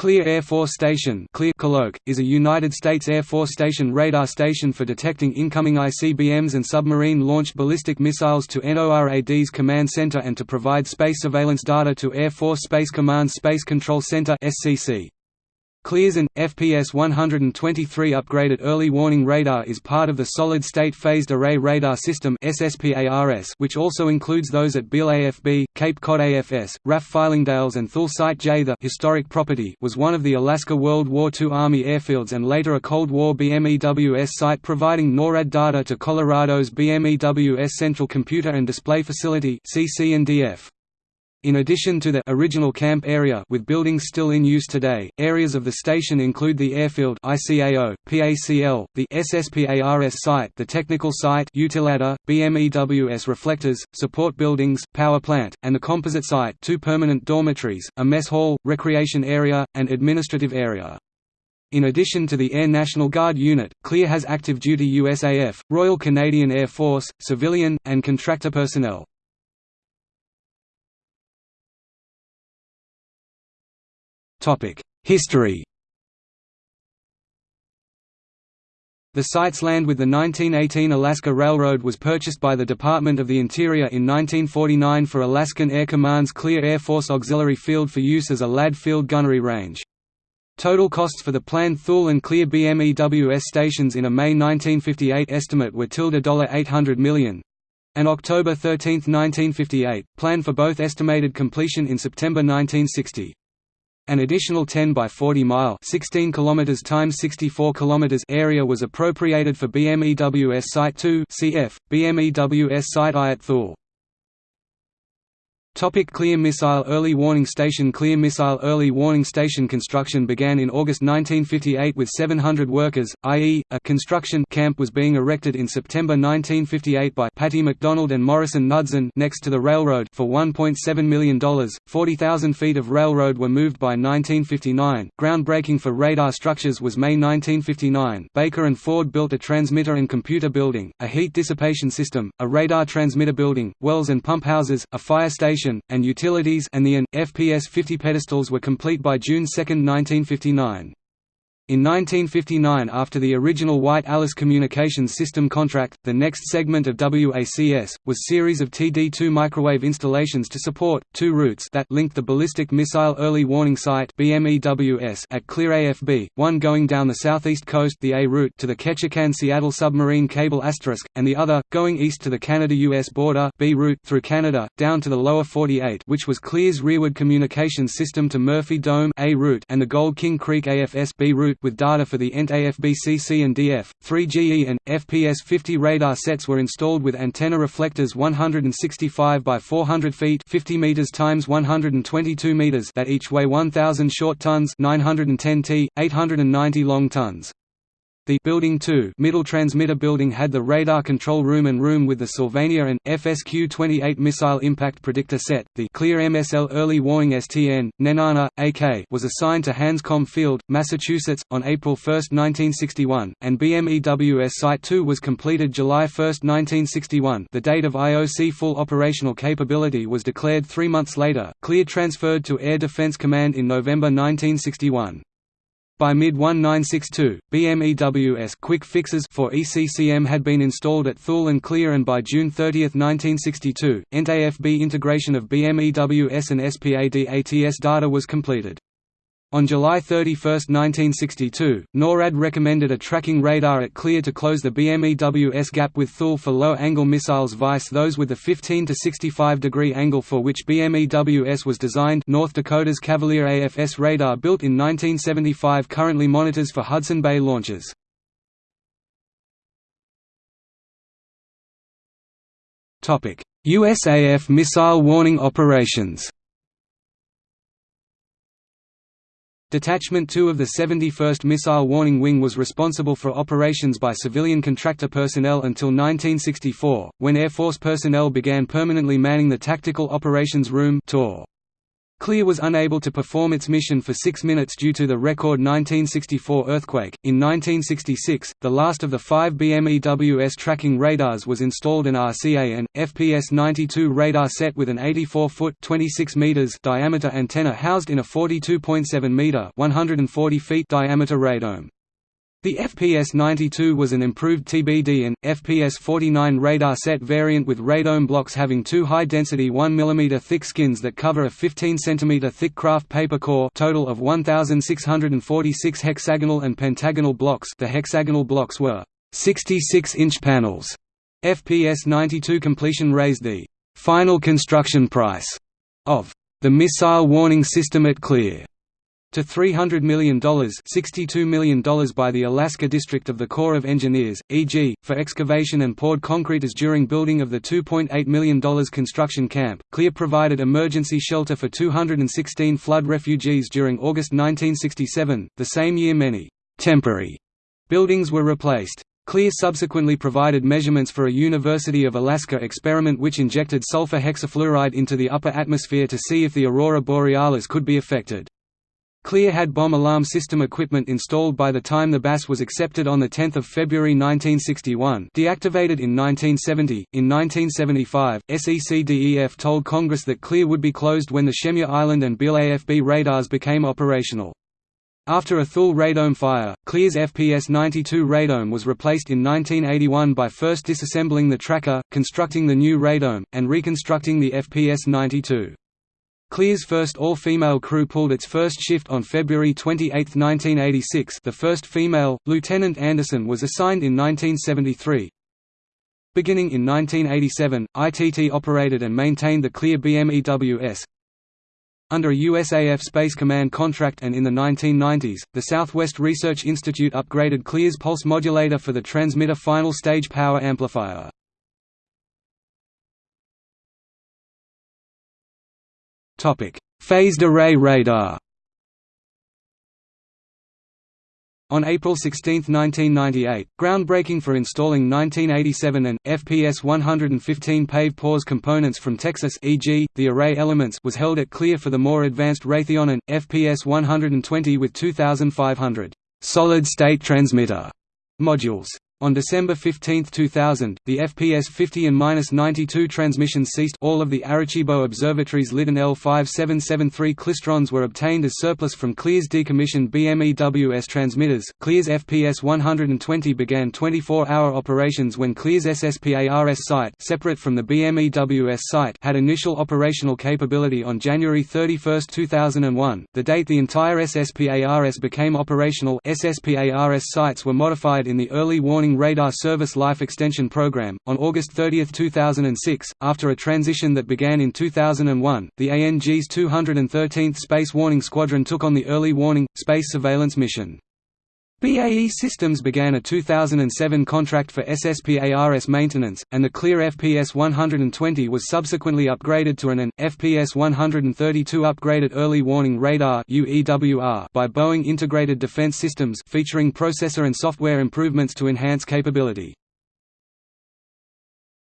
Clear Air Force Station Clear is a United States Air Force station radar station for detecting incoming ICBMs and submarine-launched ballistic missiles to NORAD's command center and to provide space surveillance data to Air Force Space Command's Space Control Center SCC. Clears an FPS 123 upgraded early warning radar is part of the Solid State Phased Array Radar System which also includes those at Beale AFB, Cape Cod AFS, RAF Fylingdales and Thule Site J. The historic property was one of the Alaska World War II Army airfields and later a Cold War BMEWS site providing NORAD data to Colorado's BMEWS Central Computer and Display Facility CC&DF. In addition to the original camp area with buildings still in use today, areas of the station include the airfield ICAO, PACL, the SSPARS site the technical site Utilada, BMEWS reflectors, support buildings, power plant, and the composite site two permanent dormitories, a mess hall, recreation area, and administrative area. In addition to the Air National Guard unit, Clear has active duty USAF, Royal Canadian Air Force, civilian, and contractor personnel. History The site's land with the 1918 Alaska Railroad was purchased by the Department of the Interior in 1949 for Alaskan Air Command's Clear Air Force Auxiliary Field for use as a Ladd Field gunnery range. Total costs for the planned Thule and Clear BMEWS stations in a May 1958 estimate were $800 million. An October 13, 1958, plan for both estimated completion in September 1960. An additional 10 by 40 mile 16 kilometers times 64 kilometers area was appropriated for BMEWS Site 2 CF, BMEWS Site I at Thule. Topic Clear Missile Early Warning Station Clear Missile Early Warning Station construction began in August 1958 with 700 workers, i.e., a construction camp was being erected in September 1958 by Patty McDonald and Morrison Knudsen next to the railroad for $1.7 million. 40,000 feet of railroad were moved by 1959. Groundbreaking for radar structures was May 1959. Baker and Ford built a transmitter and computer building, a heat dissipation system, a radar transmitter building, wells and pump houses, a fire station and utilities and the AN, FPS 50 pedestals were complete by June 2, 1959. In 1959 after the original White Alice Communications System contract, the next segment of WACS, was series of TD2 microwave installations to support, two routes that linked the Ballistic Missile Early Warning Site at Clear AFB, one going down the southeast coast the A route to the Ketchikan-Seattle submarine cable asterisk, and the other, going east to the Canada-US border B route through Canada, down to the lower 48 which was Clear's rearward communications system to Murphy Dome A route and the Gold King Creek AFS B route with data for the ENT AFBCC and DF. 3GE and FPS-50 radar sets were installed with antenna reflectors 165 by 400 feet, 50 meters times 122 meters that each weigh 1000 short tons, 910 t, 890 long tons. The Building 2 middle transmitter building had the radar control room and room with the Sylvania and FSQ-28 missile impact predictor set. The Clear MSL Early Warning STN Nenana AK was assigned to Hanscom Field, Massachusetts on April 1, 1961, and BMEWS Site 2 was completed July 1, 1961. The date of IOC full operational capability was declared 3 months later. Clear transferred to Air Defense Command in November 1961. By mid-1962, BMEWS quick fixes for ECCM had been installed at Thule and Clear and by June 30, 1962, ENT-AFB integration of BMEWS and SPAD-ATS data was completed. On July 31, 1962, NORAD recommended a tracking radar at Clear to close the BMEWS gap with Thule for low-angle missiles vice those with a 15 to 65 degree angle for which BMEWS was designed North Dakota's Cavalier AFS radar built in 1975 currently monitors for Hudson Bay launches. USAF missile warning operations Detachment 2 of the 71st Missile Warning Wing was responsible for operations by civilian contractor personnel until 1964, when Air Force personnel began permanently manning the Tactical Operations Room Clear was unable to perform its mission for six minutes due to the record 1964 earthquake. In 1966, the last of the five BMEWS tracking radars was installed an RCA and FPS 92 radar set with an 84-foot (26 meters) diameter antenna housed in a 42.7 meter (140 feet) diameter radome. The FPS-92 was an improved TBD and, FPS-49 radar set variant with radome blocks having two high-density 1 mm thick skins that cover a 15 cm thick kraft paper core total of 1,646 hexagonal and pentagonal blocks the hexagonal blocks were 66-inch panels. FPS-92 completion raised the «final construction price» of the missile warning system at Clear to $300 million $62 million by the Alaska District of the Corps of Engineers, e.g., for excavation and poured concrete as during building of the $2.8 million construction camp. Clear provided emergency shelter for 216 flood refugees during August 1967, the same year many temporary buildings were replaced. Clear subsequently provided measurements for a University of Alaska experiment which injected sulfur hexafluoride into the upper atmosphere to see if the aurora borealis could be affected. Clear had bomb alarm system equipment installed by the time the BAS was accepted on 10 February 1961 deactivated in 1970. In 1975, SECDEF told Congress that Clear would be closed when the Shemya Island and Beale AFB radars became operational. After a Thule radome fire, Clear's FPS-92 radome was replaced in 1981 by first disassembling the tracker, constructing the new radome, and reconstructing the FPS-92. Clear's first all-female crew pulled its first shift on February 28, 1986 the first female, Lieutenant Anderson was assigned in 1973. Beginning in 1987, ITT operated and maintained the Clear BMEWS. Under a USAF Space Command contract and in the 1990s, the Southwest Research Institute upgraded Clear's pulse modulator for the transmitter final stage power amplifier. Phased array radar On April 16, 1998, groundbreaking for installing 1987 and FPS 115 PAVE PAWS components from Texas e.g., the array elements was held at Clear for the more advanced Raytheon and FPS 120 with 2500 solid-state transmitter modules. On December 15, 2000, the FPS 50 and -92 transmissions ceased all of the Arecibo Observatory's Litton L5773 Klystrons were obtained as surplus from Clear's decommissioned BMEWS transmitters. Clear's FPS 120 began 24-hour operations when Clear's SSPARS site separate from the BMEWS site had initial operational capability on January 31, 2001, the date the entire SSPARS became operational SSPARS sites were modified in the early warning Radar Service Life Extension Program. On August 30, 2006, after a transition that began in 2001, the ANG's 213th Space Warning Squadron took on the Early Warning, Space Surveillance mission. BAE Systems began a 2007 contract for SSPARS maintenance, and the Clear FPS 120 was subsequently upgraded to an AN, FPS 132 Upgraded Early Warning Radar by Boeing Integrated Defense Systems featuring processor and software improvements to enhance capability.